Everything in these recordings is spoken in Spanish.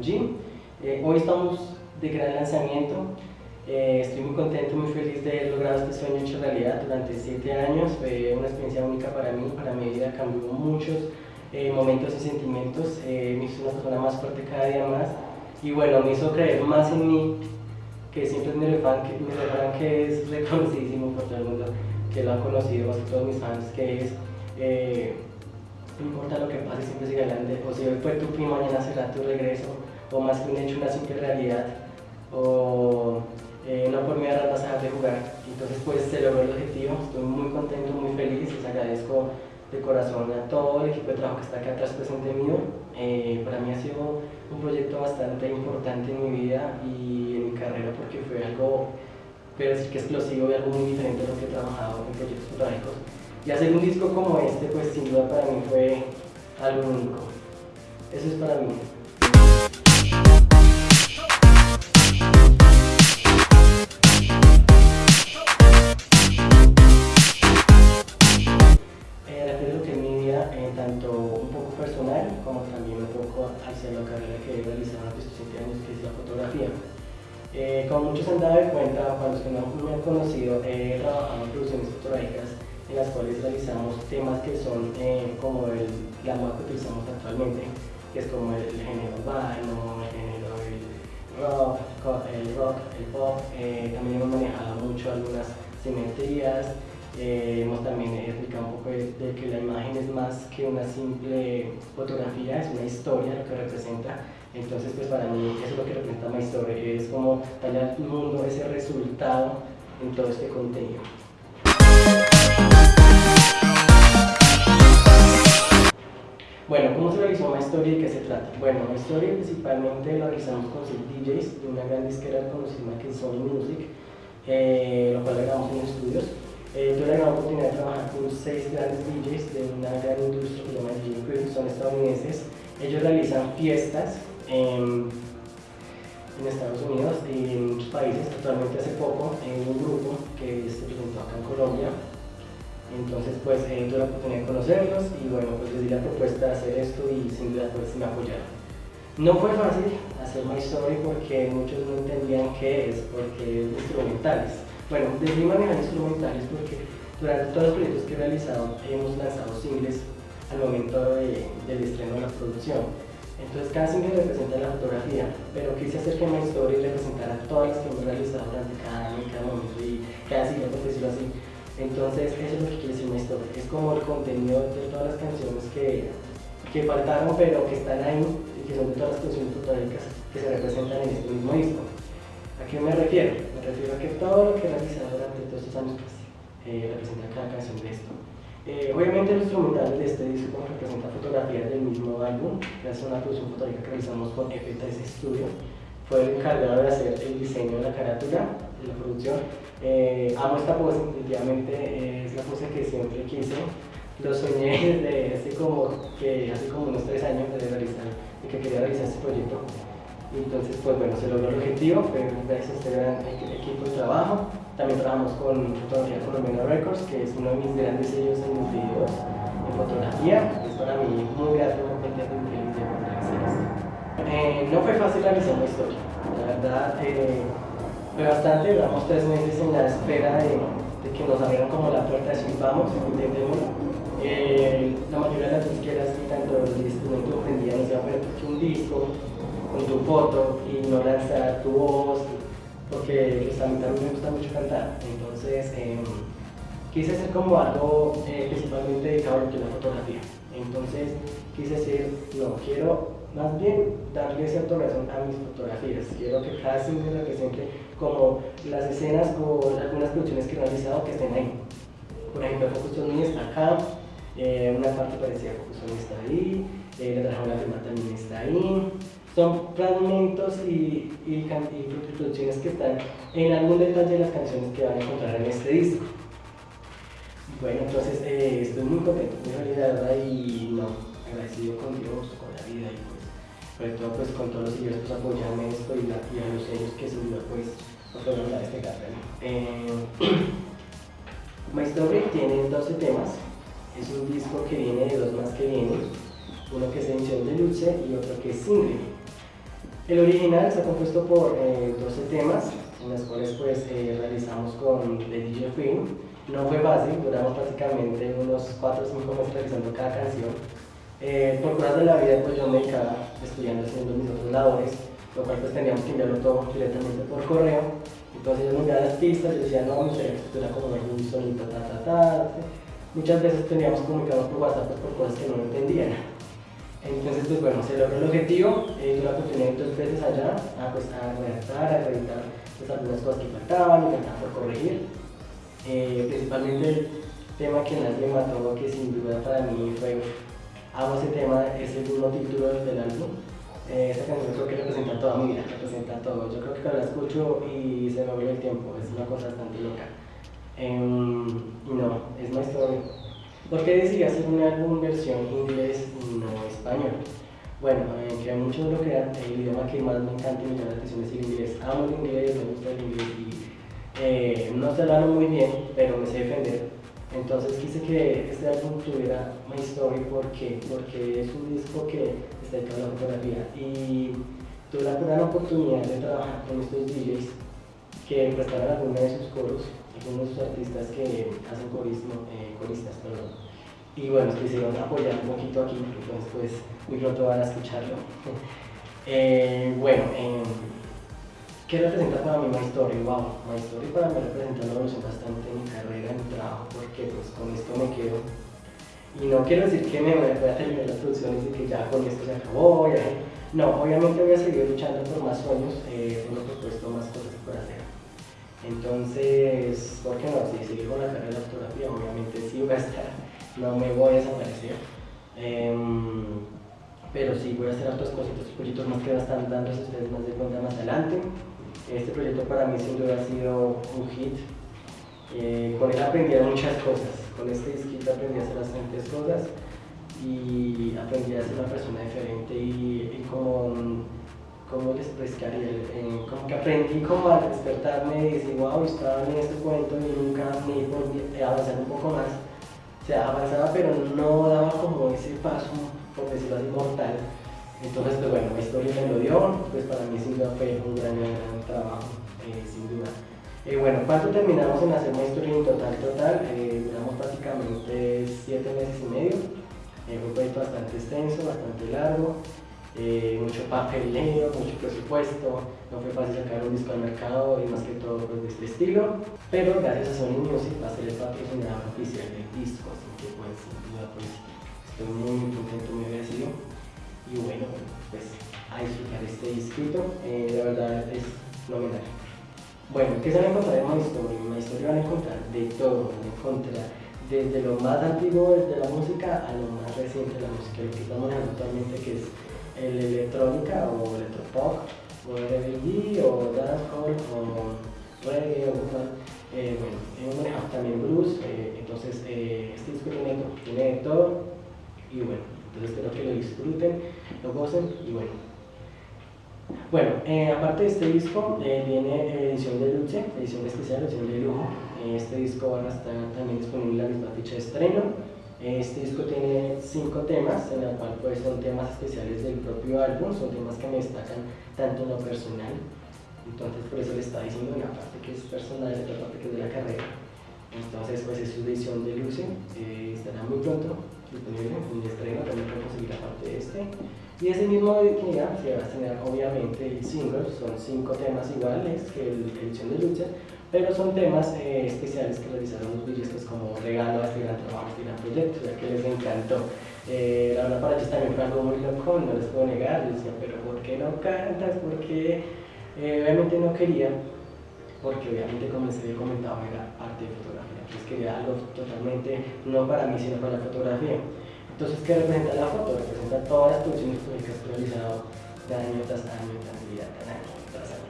que. Eh, hoy estamos de gran lanzamiento, eh, estoy muy contento, muy feliz de haber logrado este sueño hecho realidad durante siete años, fue una experiencia única para mí, para mi vida, cambió muchos eh, momentos y sentimientos, me hizo una persona más fuerte cada día más. Y bueno, me hizo creer más en mí, que siempre es mi refrán que, mi refrán que es reconocidísimo por todo el mundo, que lo han conocido, casi todos mis fans, que es no importa lo que pase, siempre sigue adelante, o si hoy fue tu fin, mañana será tu regreso, o más que un hecho, una simple realidad, o eh, no por miedo a vas a de jugar. Entonces pues se logró el objetivo, estoy muy contento, muy feliz, les agradezco de corazón a todo el equipo de trabajo que está acá atrás presente mío. Eh, para mí ha sido un proyecto bastante importante en mi vida y en mi carrera porque fue algo, pero sí que explosivo y algo muy diferente a lo que he trabajado en proyectos fotográficos. Y hacer un disco como este, pues sin duda para mí fue algo único. Eso es para mí. Hacia la carrera que he realizado hace estos 7 años, que es la fotografía. Eh, como muchos han dado de cuenta, para los que no me han conocido, he trabajado en producciones fotográficas en las cuales realizamos temas que son eh, como el, la que utilizamos actualmente, que es como el, género urbano, el género el rock, el, rock, el pop, eh, también hemos manejado mucho algunas simetrías, eh, hemos también explicado un poco de, que la imagen es más que una simple fotografía, es una historia lo que representa, entonces pues para mí eso es lo que representa mi historia, es como darle al mundo ese resultado en todo este contenido. Bueno, ¿cómo se realizó My Story y de qué se trata? Bueno, My Story principalmente lo realizamos con seis DJs de una gran disquera conocida que es Sony Music, eh, lo cual grabamos en estudios. Eh, tuve la oportunidad de trabajar con seis grandes DJs de una gran industria que se llama DJ Crew, son estadounidenses. Ellos realizan fiestas en, Estados Unidos y en muchos países. Actualmente hace poco en un grupo que se presentó acá en Colombia entonces, pues eh, tuve la oportunidad de conocerlos y bueno, pues les di la propuesta de hacer esto y sin duda pues me apoyaron. No fue fácil hacer My Story porque muchos no entendían qué es, porque es instrumentales. Bueno, decidí manejar instrumentales porque durante todos los proyectos que he realizado hemos lanzado singles al momento del estreno de la producción. Entonces cada single representa la fotografía, pero quise hacer que My Story representara todas las que hemos realizado durante cada año, cada momento y cada single, por decirlo así, entonces, eso es lo que quiere decir una historia. Es como el contenido de todas las canciones que, que faltaron, pero que están ahí y que son de todas las canciones fotográficas que se representan en este mismo disco. ¿A qué me refiero? Me refiero a que todo lo que he realizado durante todos estos años pues, eh, representa cada canción de esto. Eh, obviamente los instrumentales de este disco representan fotografías del mismo álbum, es una producción fotográfica que realizamos con F3 Studio. Fue el encargado de hacer el diseño de la carátula, de la producción, eh, amo esta pose, definitivamente es la pose que siempre quise. Lo soñé desde hace como, que, hace como unos tres años de realizar, y que quería realizar este proyecto. Entonces, pues bueno, se logró el objetivo, fue gracias a este gran equipo de trabajo. También trabajamos con Fotografía Colombiana Records, que es uno de mis grandes sellos en los videos en fotografía. Es para mí muy grato, de hacer esto. Eh, no fue fácil realizar una historia, la verdad. Eh, fue bastante, duramos tres meses en la espera de, que nos abrieran como la puerta, así vamos, intentémoslo. Eh, la mayoría de las disqueras tanto los instrumentos aprendían, se poner un disco con tu foto y no lanzar tu voz, porque pues, a mí también me gusta mucho cantar, entonces em, quise hacer como algo eh, principalmente dedicado a la fotografía, entonces quise decir, no, quiero más bien darle cierta razón a mis fotografías. Quiero que cada single represente como las escenas o algunas producciones que he realizado que estén ahí. Por ejemplo, Focus on está acá, eh, una parte parecida a Focus on está ahí, eh, la la firma también está ahí. Son fragmentos y, y, y, producciones que están en algún detalle de las canciones que van a encontrar en este disco. Bueno, entonces eh, estoy muy contento, de verdad y no, agradecido con Dios, con la vida y pues sobre todo pues con todos los seguidores pues apoyan esto y, y a los sellos que sin duda pues fueron a despegar. Eh, My Story tiene 12 temas, Es un disco que viene de dos más que vienen, uno que es edición de Luce y otro que es single. El original está compuesto por 12 eh, temas, en los cuales pues eh, realizamos con The DJ Film. No fue fácil, duramos prácticamente unos 4 o 5 meses realizando cada canción. Eh, por cosas de la vida pues yo me dedicaba estudiando haciendo mis otras labores, lo cual pues teníamos que enviarlo todo directamente por correo. Entonces yo me enviaba las pistas, yo decía no, mi era como un sonito, ta, ta, ta. Muchas veces teníamos comunicarnos por WhatsApp pues, por cosas que no entendían. Entonces, pues bueno, se logró el objetivo, eh, tuve la oportunidad dos veces allá a, pues, a redactar, a reeditar pues, algunas cosas que faltaban faltaban por corregir. Eh, principalmente el tema que más me mató, que sin duda para mí fue, amo ese tema, es el mismo título del álbum. Eh, esa canción creo que representa toda mi vida, representa todo. Yo creo que cuando la escucho y se me vuelve el tiempo, es una cosa bastante loca. Em, y no, es una historia ¿Por qué decidí hacer un álbum versión inglés no español? Bueno, eh, que muchos lo crean, el idioma que más me encanta y me llama la atención es el inglés. Amo el inglés, me gusta el inglés y eh, no se hablo muy bien, pero me sé defender. Entonces quise que este álbum tuviera My Story porque, porque es un disco que está dedicado a la fotografía y tuve la gran oportunidad de trabajar con estos DJs que prestaron algunos de sus coros algunos artistas que hacen corismo, eh, coristas, perdón. Y bueno, quisieron apoyar un poquito aquí, entonces pues muy pronto van a escucharlo. eh, bueno, eh, ¿qué representa para mí My Story? Wow, My Story para mí representa una evolución bastante en mi carrera, en mi trabajo, porque pues con esto me quedo. Y no quiero decir que me voy a terminar las producciones y que ya con esto se acabó, ya, no, obviamente voy a seguir luchando por más sueños, eh, tengo propuesto más cosas por hacer. Entonces, ¿por qué no? Si seguir con la carrera de fotografía, obviamente sí voy a estar, no me voy a desaparecer. Em, pero sí voy a hacer otras cositas, proyectos más que están dándose ustedes más de cuenta más adelante. Este proyecto para mí sin duda ha sido un hit. Eh, con él aprendí muchas cosas, con este disquito aprendí a hacer bastantes cosas y aprendí a ser una persona diferente y, y con ¿cómo les explicaría? Eh, como que aprendí como a despertarme y decir, wow, estaba en este cuento y nunca me podía avanzar un poco más. O sea, avanzaba pero no daba como ese paso, por decirlo así, mortal. Entonces, pues bueno, historia me lo dio, pues para mí sin duda fue un gran, gran trabajo, eh, sin duda. Eh, bueno, ¿cuánto terminamos en hacer historia en total? Total, eh, duramos prácticamente siete meses y medio. fue un proyecto bastante extenso, bastante largo eh, mucho papeleo, mucho presupuesto, no fue fácil sacar un disco al mercado y más que todo pues, de este estilo, pero gracias a Sony Music va a ser el patrocinador oficial del disco, así que pues sin duda pues estoy muy, contento, muy agradecido y bueno, pues a disfrutar este disquito, eh, la verdad es nominal. Bueno, ¿qué se van a encontrar en My Story? En My Story van a encontrar de todo, van a encontrar desde lo más antiguo de la música a lo más reciente de la música, lo que estamos hablando actualmente que es el electrónica o electropop o R&B o dancehall o reggae o eh, bueno, hemos manejado también blues, eh, entonces eh, este disco tiene, tiene de todo y bueno, entonces espero que lo disfruten, lo gocen y bueno. Bueno, eh, aparte de este disco viene edición de lucha, edición especial, edición de lujo. este disco va a estar también disponible en la misma fecha de estreno. Este disco tiene cinco temas, en el cual pues, son temas especiales del propio álbum, son temas que me destacan tanto en lo personal, entonces por eso le está diciendo una parte que es personal y otra parte que es de la carrera. Entonces pues es su edición de Luce, eh, estará muy pronto disponible en el estreno, también pueden conseguir aparte de este. Y ese mismo día se va a tener obviamente el single, son cinco temas iguales que la edición de Luce, pero son temas eh, especiales que realizaron los brillistas como regalo a este gran trabajo, a este gran ya que les encantó. Eh, la verdad para ellos también fue algo muy loco, no les puedo negar, yo decía, pero ¿por qué no cantas? ¿Por qué? Eh, obviamente no quería, porque obviamente les había comentado era parte de fotografía, pues quería algo totalmente, no para mí, sino para la fotografía. Entonces, ¿qué representa la foto? Representa todas las producciones públicas que he realizado de año tras año, tras año, tras año.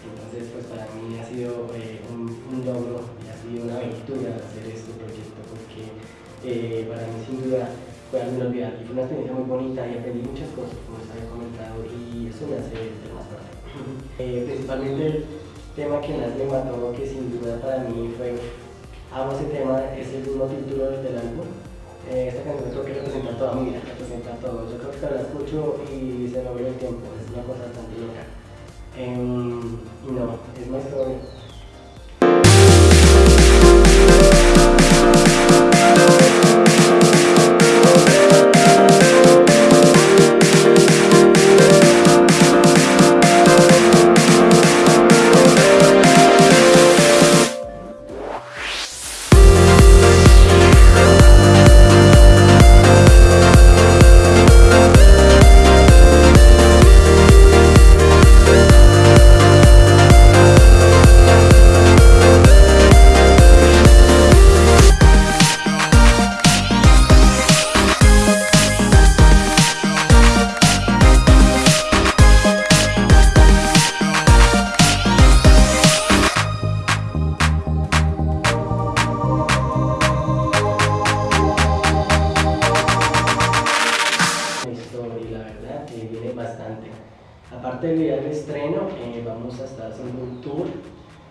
Entonces, pues para mí ha sido eh, un, logro y ha sido una aventura hacer este proyecto porque eh, para mí sin duda fue algo inolvidable y fue una experiencia muy bonita y aprendí muchas cosas, como les había comentado, y eso me hace ser más fuerte. Eh, principalmente el tema que más me mató, que sin duda para mí fue, amo ese tema, es el mismo título del álbum, Eh, esta canción creo que representa toda mi vida, representa todo. Yo creo que la escucho y se me vuelve el tiempo, es una cosa bastante loca. Em, no, es más story.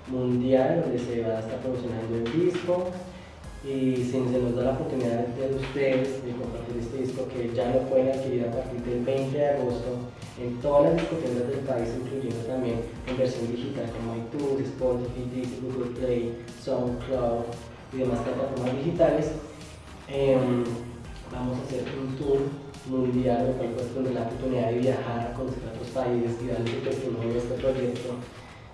Mundial donde se va a estar promocionando el disco y si se nos da la oportunidad de ustedes de compartir este disco que ya lo pueden adquirir a partir del 20 de agosto en todas las discotecas del país, incluyendo también en versión digital como iTunes, Spotify, Google Play, SoundCloud y demás plataformas digitales. Em, vamos a hacer un tour mundial, lo cual pues tener la oportunidad de viajar, a conocer otros países y darle testimonio a este proyecto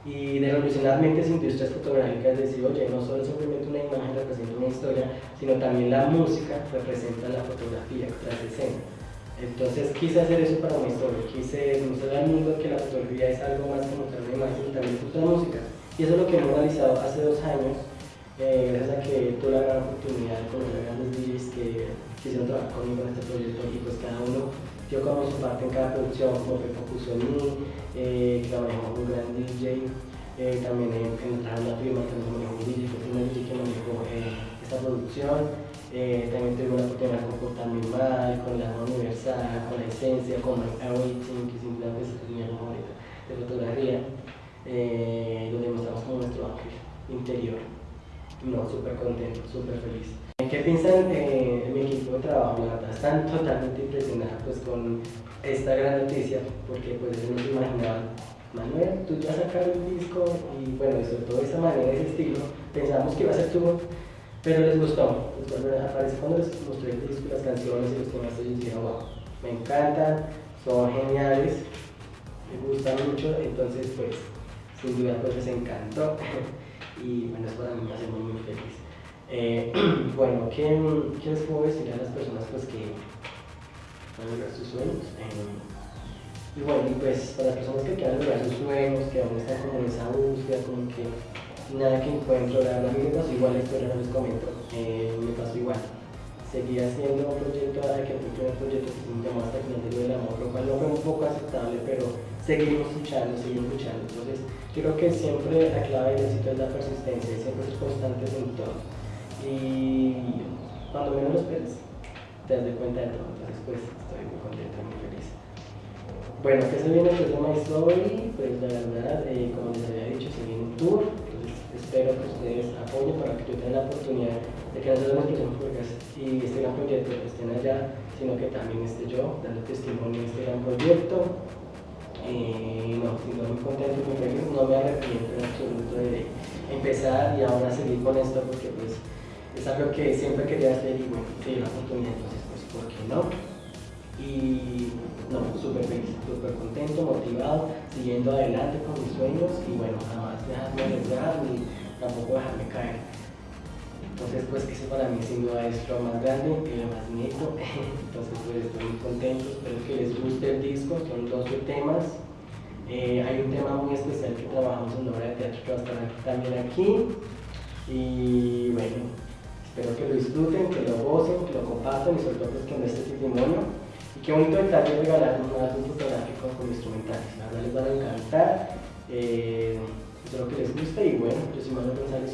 y de revolucionar mentes industrias fotográficas, decir, oye, no solo simplemente una imagen representa una historia, sino también la música representa la fotografía tras escena. Entonces quise hacer eso para una historia, quise demostrar al mundo que la fotografía es algo más que mostrar una imagen también la música. Y eso es lo que hemos realizado hace dos años, eh, gracias a que tuve la gran oportunidad con los grandes DJs que quisieron trabajar conmigo en este proyecto y pues cada uno dio como su parte en cada producción, como Pepo puso en mí, eh, que manejó un gran DJ, eh, también en, la firma que manejó un DJ, fue el DJ que manejó eh, esta producción, eh, también tuve la oportunidad de comportarme mal, con la universal, con la esencia, con el Awaiting, que es mi favorita de fotografía, donde mostramos como nuestro ángel interior. No, súper contento, súper feliz. ¿Qué piensan eh, mi equipo de trabajo? La están totalmente impresionados pues, con esta gran noticia, porque pues no se imaginaban, Manuel, tú ya sacar un disco y bueno, sobre todo de esa manera, ese estilo, pensamos que iba a ser tú, pero les gustó. Pues, aparece cuando les mostré el disco, las canciones y los temas, ellos dijeron, wow, me encantan, son geniales, me gustan mucho, entonces pues sin duda pues les encantó y bueno, eso para mí me hace muy muy feliz. Eh, bueno, ¿qué, ¿qué, les puedo decir a las personas pues, que van a lograr sus sueños? Eh, y bueno, pues para las personas que quieran lograr sus sueños, que aún están como en esa búsqueda, como que nada que encuentro, la verdad a me igual la historia, no les comento, eh, me pasó igual. Seguí haciendo un proyecto, ahora que el primer proyecto que se me llamó hasta del amor, lo cual no fue un poco aceptable, pero seguimos luchando, seguimos luchando. Entonces, creo que siempre la clave del éxito es la persistencia, siempre ser constantes en todo y cuando menos lo esperes, te das cuenta de todo. Entonces, pues estoy muy contento, muy feliz. Bueno, ¿qué se viene después de My Story? Pues la verdad, eh, como les había dicho, se viene un tour. Entonces, espero que ustedes apoyen para que yo tenga la oportunidad de que no solo las personas y este gran proyecto estén allá, sino que también esté yo dando testimonio de este gran proyecto. Eh, no, estoy muy contento, muy feliz, no me arrepiento en absoluto de empezar y ahora seguir con esto porque pues es algo que siempre quería hacer y bueno, que la oportunidad, entonces pues, ¿por qué no? Y no, súper feliz, súper contento, motivado, siguiendo adelante con mis sueños y bueno, jamás dejarme arriesgar ni tampoco dejarme caer. Entonces pues ese para mí sin duda es lo más grande y lo más bonito, entonces pues estoy muy contento, espero que les guste el disco, son 12 temas, eh, hay un tema muy especial que trabajamos en obra de teatro que va a estar también aquí y bueno, Espero que lo disfruten, que lo gocen, que lo compartan y sobre todo pues, que me este testimonio. Y qué bonito detalle regalar un álbum fotográfico con instrumentales. La verdad les van a encantar. Eh, espero que les guste y bueno, yo soy Manuel González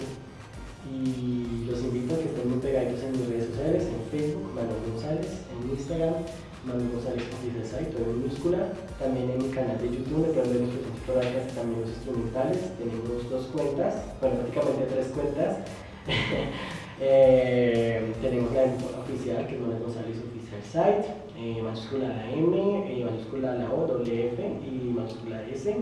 y los invito a que estén muy pegaditos en mis redes sociales, en Facebook, Manuel González, en Instagram, Manuel González Oficial todo en minúscula, también en mi canal de YouTube, me pueden ver y también los instrumentales, tenemos dos cuentas, bueno prácticamente tres cuentas, Eh, tenemos la oficial, que es Manuel González Official Site, eh, mayúscula la M, eh, mayúscula la O, doble F y mayúscula S.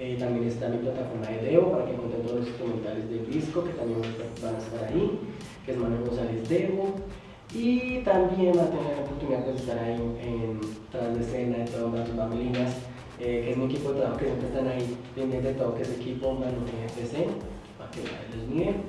Eh, también está mi plataforma de Devo para que encuentren todos los instrumentales del disco que también van a estar ahí, que es Manuel González Devo. Y también va a tener la oportunidad de estar ahí en, tras de escena, de todas las bambalinas, que es mi equipo de trabajo que siempre están ahí pendientes de todo, que es equipo Manu FC, para que los miren.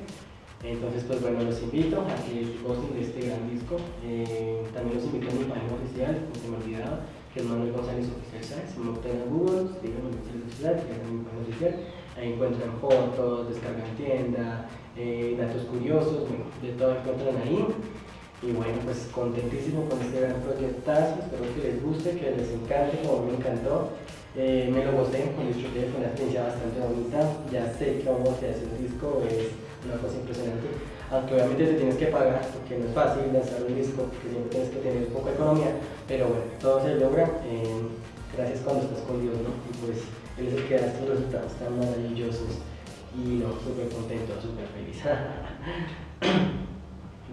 Entonces, pues bueno, los invito a que gocen de este gran disco. Eh, también los invito a mi página oficial, como se me olvidaba, que es Manuel González Oficial Science. Si me obtienen a Google, digan Manuel Oficial, que mi página oficial. Ahí encuentran fotos, descargan tienda, eh, datos curiosos, de todo encuentran ahí. Y bueno, pues contentísimo con este gran proyectazo, espero que les guste, que les encante, como me encantó. Eh, me lo gocé, me disfruté, fue una experiencia bastante bonita. Ya sé cómo se hace un disco, es una cosa impresionante. Aunque obviamente te tienes que pagar, porque no es fácil lanzar un disco, porque siempre tienes que tener un poco de economía, pero bueno, todo se logra eh, gracias cuando estás con Dios, ¿no? Y pues Él es el que da estos resultados tan maravillosos y no, súper contento, súper feliz.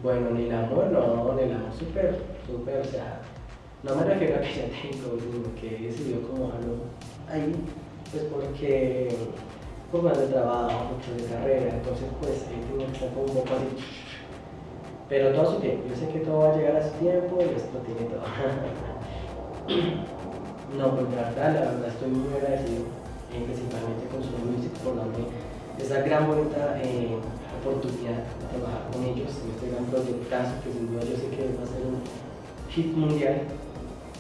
bueno, ni el amor, no, ni el amor súper, súper, o sea, no me refiero a que ya tengo, sino que he decidido como algo ahí, pues porque más de trabajo, mucho de carrera, entonces pues eh, tengo que estar como un poco así. Pero todo su tiempo, yo sé que todo va a llegar a su tiempo y esto tiene todo. no, pues la verdad, la verdad estoy muy agradecido, eh, principalmente con su Music por darme esa gran bonita eh, oportunidad de trabajar con ellos en este gran proyectazo que sin duda yo sé que va a ser un hit mundial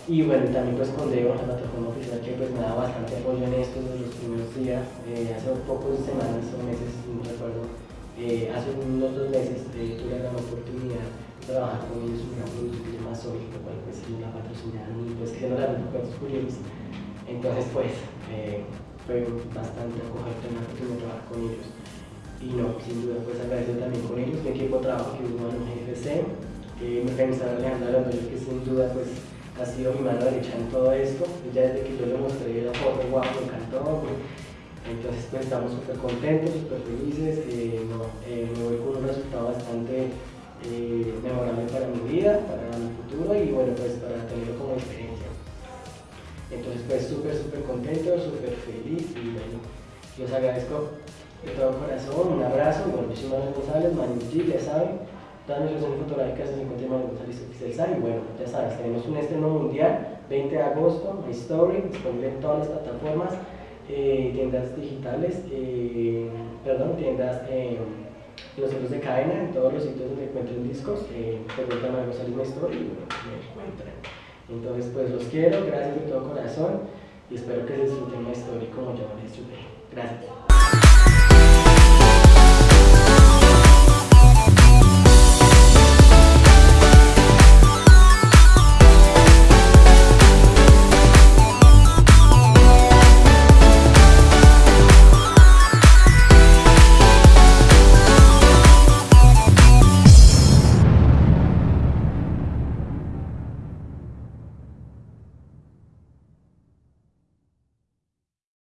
y bueno, también pues con Deo, la plataforma oficial que pues me da bastante apoyo en esto desde los primeros días, eh, hace pocos semanas o meses, no recuerdo, eh, hace unos dos meses eh, tuve la oportunidad de trabajar con ellos un gran producto que se llama Soy, lo cual pues la patrocinaron y pues que no la cuentos curiosos. Entonces pues fue bastante acogedor tener la oportunidad de trabajar con ellos. Y no, sin duda pues agradezco también con ellos, mi equipo de trabajo que es en GFC, mi organizador Alejandro Alonso, que sin duda pues ha sido mi mano derecha en todo esto. Ya desde que yo le mostré la foto, guau, me encantó. Entonces pues estamos súper contentos, súper felices. Eh, eh, me voy con un resultado bastante eh, memorable para mi vida, para mi futuro y bueno, pues para tenerlo como experiencia. Entonces pues súper, súper contento, súper feliz y bueno, yo os agradezco de todo corazón, un abrazo, bueno, yo Manuel Manu G, ya saben, Todas nuestras sesiones fotográficas se encuentran en González Oficial y bueno, ya sabes, tenemos un estreno mundial, 20 de agosto, My Story, disponible en todas las plataformas, eh, tiendas digitales, eh, perdón, tiendas eh, los centros de cadena, en todos los sitios donde encuentren discos, eh, preguntan a González My Story y bueno, me encuentran. Entonces, pues los quiero, gracias de todo corazón y espero que disfruten My Story como yo lo disfruté. Gracias.